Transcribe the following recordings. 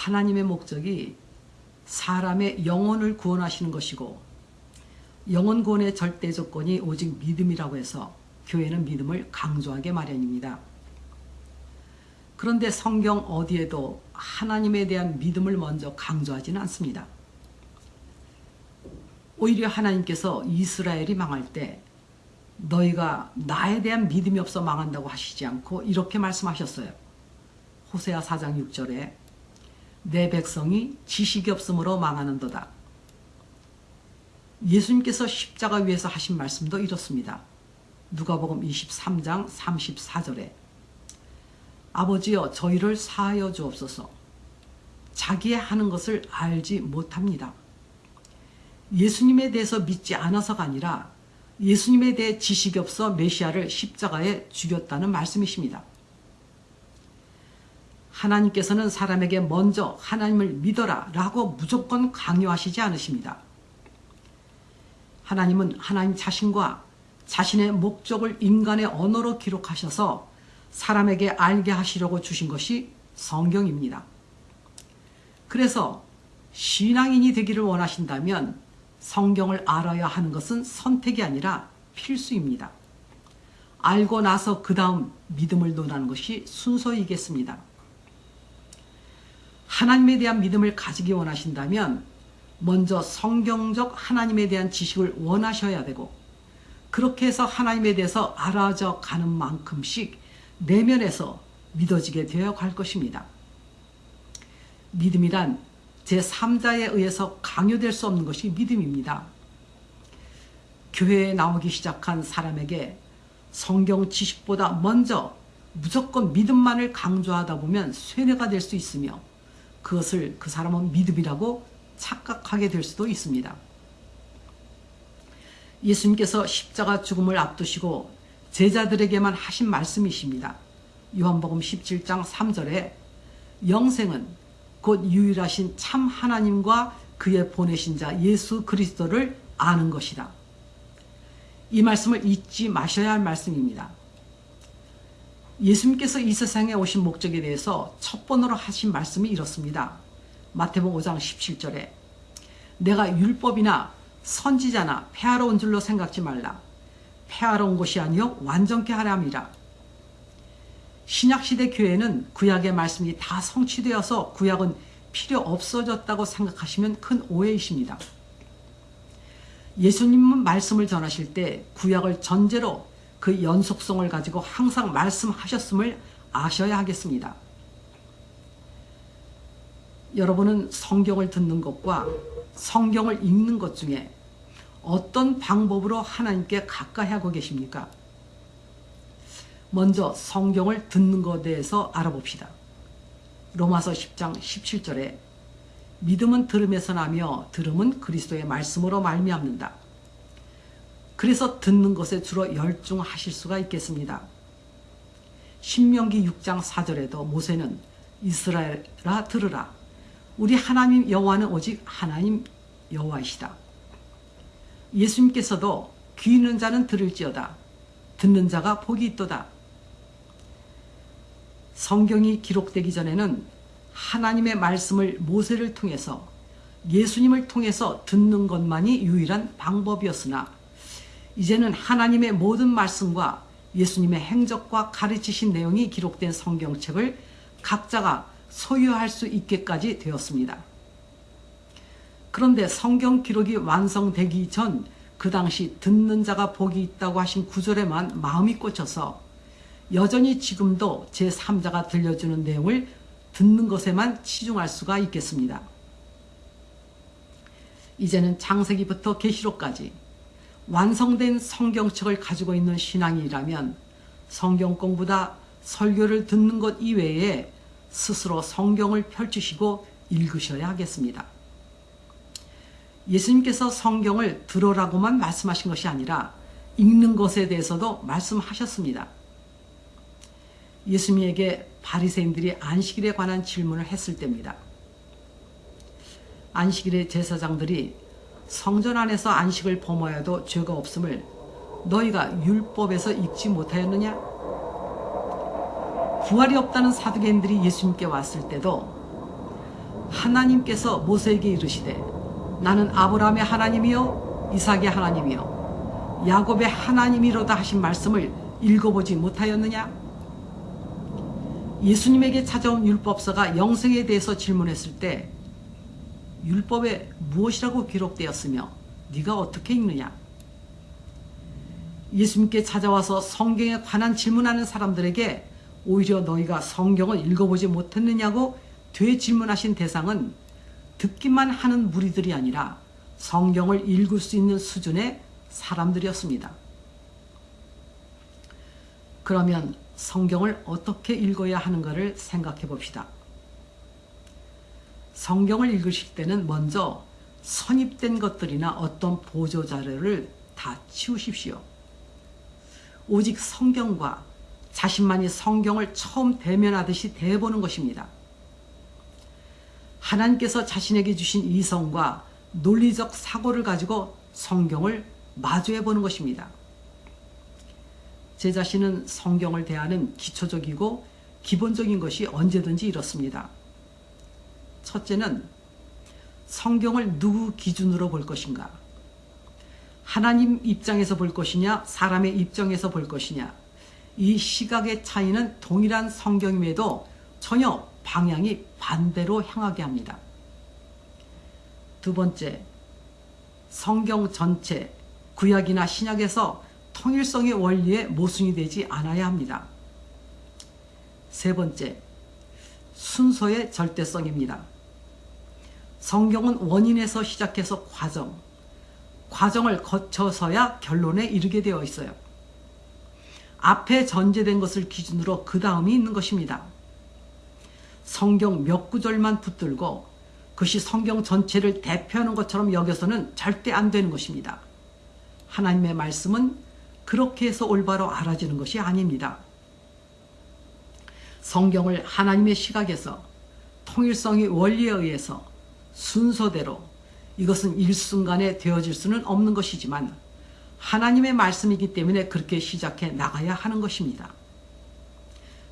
하나님의 목적이 사람의 영혼을 구원하시는 것이고 영혼 구원의 절대 조건이 오직 믿음이라고 해서 교회는 믿음을 강조하게 마련입니다. 그런데 성경 어디에도 하나님에 대한 믿음을 먼저 강조하지는 않습니다. 오히려 하나님께서 이스라엘이 망할 때 너희가 나에 대한 믿음이 없어 망한다고 하시지 않고 이렇게 말씀하셨어요. 호세아 4장 6절에 내 백성이 지식이 없으므로 망하는도다. 예수님께서 십자가 위에서 하신 말씀도 이렇습니다. 누가복음 23장 34절에 아버지여 저희를 사하여 주옵소서 자기의 하는 것을 알지 못합니다. 예수님에 대해서 믿지 않아서가 아니라 예수님에 대해 지식이 없어 메시아를 십자가에 죽였다는 말씀이십니다. 하나님께서는 사람에게 먼저 하나님을 믿어라 라고 무조건 강요하시지 않으십니다. 하나님은 하나님 자신과 자신의 목적을 인간의 언어로 기록하셔서 사람에게 알게 하시려고 주신 것이 성경입니다. 그래서 신앙인이 되기를 원하신다면 성경을 알아야 하는 것은 선택이 아니라 필수입니다. 알고 나서 그 다음 믿음을 논하는 것이 순서이겠습니다. 하나님에 대한 믿음을 가지기 원하신다면 먼저 성경적 하나님에 대한 지식을 원하셔야 되고 그렇게 해서 하나님에 대해서 알아져 가는 만큼씩 내면에서 믿어지게 되어 갈 것입니다. 믿음이란 제3자에 의해서 강요될 수 없는 것이 믿음입니다. 교회에 나오기 시작한 사람에게 성경 지식보다 먼저 무조건 믿음만을 강조하다 보면 쇠뇌가 될 수 있으며 그것을 그 사람은 믿음이라고 착각하게 될 수도 있습니다. 예수님께서 십자가 죽음을 앞두시고 제자들에게만 하신 말씀이십니다. 요한복음 17장 3절에 영생은 곧 유일하신 참 하나님과 그의 보내신 자 예수 그리스도를 아는 것이다. 이 말씀을 잊지 마셔야 할 말씀입니다. 예수님께서 이 세상에 오신 목적에 대해서 첫 번으로 하신 말씀이 이렇습니다. 마태복음 5장 17절에 내가 율법이나 선지자나 폐하러 온 줄로 생각지 말라. 폐하러 온 것이 아니요 완전케 하려 함이라. 신약시대 교회는 구약의 말씀이 다 성취되어서 구약은 필요 없어졌다고 생각하시면 큰 오해이십니다. 예수님은 말씀을 전하실 때 구약을 전제로 그 연속성을 가지고 항상 말씀하셨음을 아셔야 하겠습니다. 여러분은 성경을 듣는 것과 성경을 읽는 것 중에 어떤 방법으로 하나님께 가까이 하고 계십니까? 먼저 성경을 듣는 것에 대해서 알아봅시다. 로마서 10장 17절에 믿음은 들음에서 나며 들음은 그리스도의 말씀으로 말미암는다. 그래서 듣는 것에 주로 열중하실 수가 있겠습니다. 신명기 6장 4절에도 모세는 이스라엘아 들으라 우리 하나님 여호와는 오직 하나님 여호와이시다. 예수님께서도 귀 있는 자는 들을지어다. 듣는 자가 복이 있도다. 성경이 기록되기 전에는 하나님의 말씀을 모세를 통해서 예수님을 통해서 듣는 것만이 유일한 방법이었으나 이제는 하나님의 모든 말씀과 예수님의 행적과 가르치신 내용이 기록된 성경책을 각자가 소유할 수 있게까지 되었습니다. 그런데 성경 기록이 완성되기 전 그 당시 듣는 자가 복이 있다고 하신 구절에만 마음이 꽂혀서 여전히 지금도 제3자가 들려주는 내용을 듣는 것에만 치중할 수가 있겠습니다. 이제는 창세기부터 계시록까지 완성된 성경책을 가지고 있는 신앙이라면 성경 공부다 설교를 듣는 것 이외에 스스로 성경을 펼치시고 읽으셔야 하겠습니다. 예수님께서 성경을 들어라고만 말씀하신 것이 아니라 읽는 것에 대해서도 말씀하셨습니다. 예수님에게 바리새인들이 안식일에 관한 질문을 했을 때입니다. 안식일의 제사장들이 성전 안에서 안식을 범하여도 죄가 없음을 너희가 율법에서 읽지 못하였느냐? 부활이 없다는 사두개인들이 예수님께 왔을 때도 하나님께서 모세에게 이르시되 나는 아브라함의 하나님이요 이삭의 하나님이요 야곱의 하나님이로다 하신 말씀을 읽어보지 못하였느냐? 예수님에게 찾아온 율법서가 영생에 대해서 질문했을 때 율법에 무엇이라고 기록되었으며 네가 어떻게 읽느냐? 예수님께 찾아와서 성경에 관한 질문하는 사람들에게 오히려 너희가 성경을 읽어보지 못했느냐고 되질문하신 대상은 듣기만 하는 무리들이 아니라 성경을 읽을 수 있는 수준의 사람들이었습니다. 그러면 성경을 어떻게 읽어야 하는가를 생각해 봅시다. 성경을 읽으실 때는 먼저 선입된 것들이나 어떤 보조 자료를 다 치우십시오. 오직 성경과 자신만이 성경을 처음 대면하듯이 대보는 것입니다. 하나님께서 자신에게 주신 이성과 논리적 사고를 가지고 성경을 마주해 보는 것입니다. 제 자신은 성경을 대하는 기초적이고 기본적인 것이 언제든지 이렇습니다. 첫째는 성경을 누구 기준으로 볼 것인가? 하나님 입장에서 볼 것이냐, 사람의 입장에서 볼 것이냐. 이 시각의 차이는 동일한 성경임에도 전혀 방향이 반대로 향하게 합니다. 두 번째, 성경 전체, 구약이나 신약에서 통일성의 원리에 모순이 되지 않아야 합니다. 세 번째, 순서의 절대성입니다. 성경은 원인에서 시작해서 과정, 과정을 거쳐서야 결론에 이르게 되어 있어요. 앞에 전제된 것을 기준으로 그 다음이 있는 것입니다. 성경 몇 구절만 붙들고 그것이 성경 전체를 대표하는 것처럼 여겨서는 절대 안 되는 것입니다. 하나님의 말씀은 그렇게 해서 올바로 알아지는 것이 아닙니다. 성경을 하나님의 시각에서 통일성의 원리에 의해서 순서대로 이것은 일순간에 되어질 수는 없는 것이지만 하나님의 말씀이기 때문에 그렇게 시작해 나가야 하는 것입니다.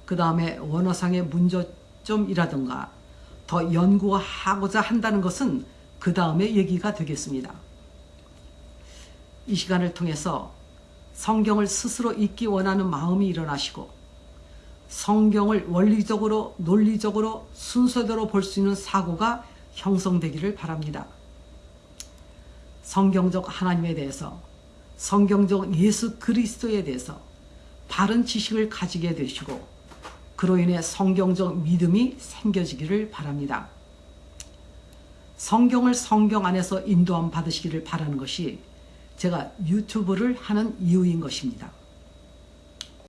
그 다음에 원어상의 문조점이라든가 더 연구하고자 한다는 것은 그 다음에 얘기가 되겠습니다. 이 시간을 통해서 성경을 스스로 읽기 원하는 마음이 일어나시고 성경을 원리적으로 논리적으로 순서대로 볼 수 있는 사고가 형성되기를 바랍니다. 성경적 하나님에 대해서 성경적 예수 그리스도에 대해서 바른 지식을 가지게 되시고 그로 인해 성경적 믿음이 생겨지기를 바랍니다. 성경을 성경 안에서 인도함 받으시기를 바라는 것이 제가 유튜브를 하는 이유인 것입니다.